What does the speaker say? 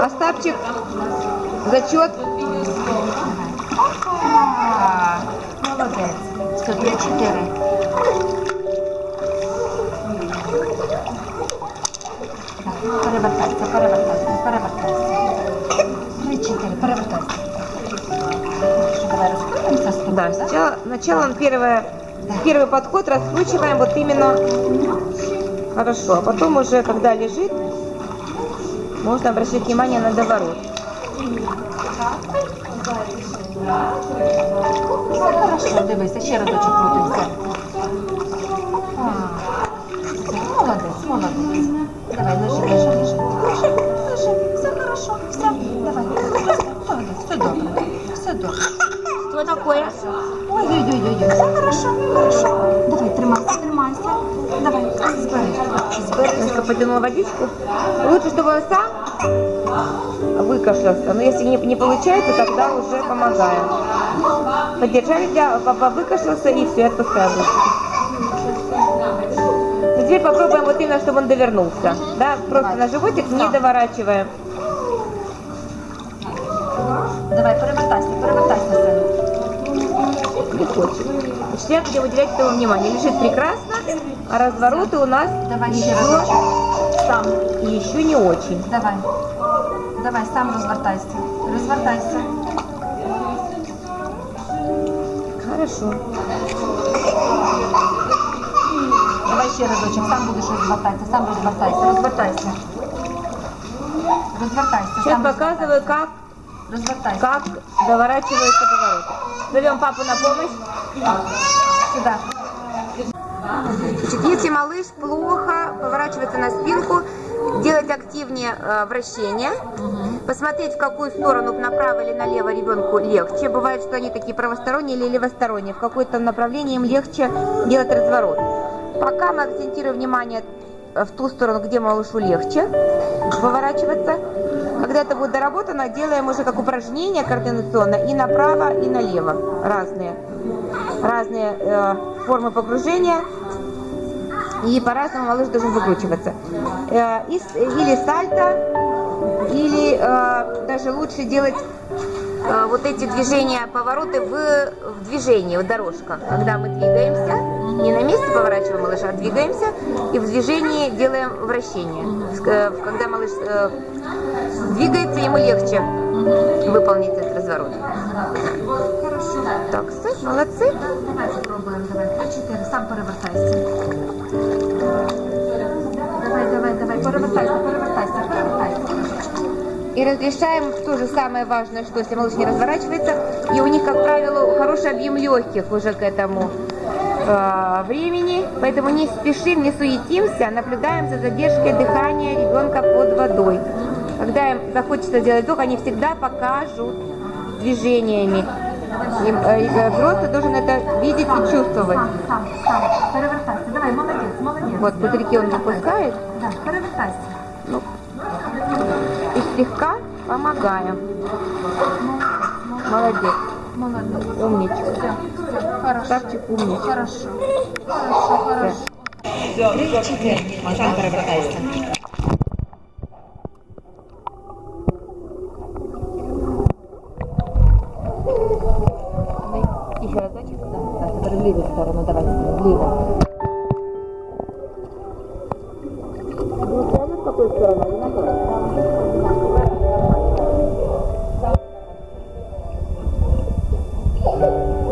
Остапчик, зачет. А, чотири. Так, Перевертайся, перевертайся, перевертайся. Три, чотири, перевертайся. Давай розкрутимося з тобою, Да, да? сначала, он первое, первый подход раскручиваем вот именно хорошо, а потом уже, когда лежит, можно обращать внимание на доворот. Все хорошо, дивися, ще разочок крутимося. Все, Молодець, молодець. Давай, лежи, лежи, лежи, лежи, лежи. Все хорошо, все, давай. Молодець, все добре, все добре. Что такое? Ой-ой-ой-ой, все хорошо, хорошо. Давай, тримайся, тримайся. Давай, збери. Немножко потянул водичку. Лучше, чтобы он сам выкашлялся. Но если не, не получается, тогда уже помогаем. Подержали, для, папа выкашлялся и все, отпускаем теперь попробуем вот именно, чтобы он довернулся. Да, просто на животик не доворачиваем. Давай, перевертайся, перевертайся. Не хочет. Я будем уделять этому внимание. Лежит прекрасно, а развороты у нас Давай ще еще. Сам. еще не очень. Давай. Давай, сам розвертайся. Розвертайся. Хорошо. Давай ще разочок, сам будеш розвертатися, сам розвертайся, розвертайся. Розвертайся, Сейчас сам показываю, как розвертайся. как доворачиваются повороты. Зовем папу на помощь. Сюда. Если малыш плохо поворачивается на спинку, делать активнее э, вращение, посмотреть, в какую сторону, направо или налево ребенку легче. Бывает, что они такие правосторонние или левосторонние. В какое-то направлении им легче делать разворот. Пока мы акцентируем внимание э, в ту сторону, где малышу легче поворачиваться. Когда это будет доработано, делаем уже как упражнение координационно и направо, и налево. Разные. Разные э, формы погружения. И по-разному малыш должен выкручиваться. Э, и или сальто, или э, даже лучше делать э, вот эти движения, повороты в, в движении, вот дорожка. Когда мы двигаемся, не на месте поворачиваем малыша, а двигаемся, и в движении делаем вращение. Э, Когда малыш э, двигается, ему легче выполнить этот разворот. Хорошо. Так, все, молодцы. Давай спробуємо, давай. Три, чотири, сам перевертайся. И разрешаем то же самое важное, что если малыш не разворачивается, и у них, как правило, хороший объем легких уже к этому э, времени, поэтому не спешим, не суетимся, наблюдаем за задержкой дыхания ребенка под водой. Когда им захочется сделать вдох, они всегда покажут движениями. И, э, и, э, взрослый должен это видеть и чувствовать. Сам, сам, сам. Давай, молодець, молодець. Вот пузырьки он выпускает, Да, перевертайся. Ну, и слегка помогаем. Молодец, Молодець. умничка. Все, хорошо. Ставчик умничка. Хорошо. Хорошо, хорошо. Чотири. Сам перевертайся. Еще разочек. Да, да, в левую сторону, давай, влево. としたらなりますから。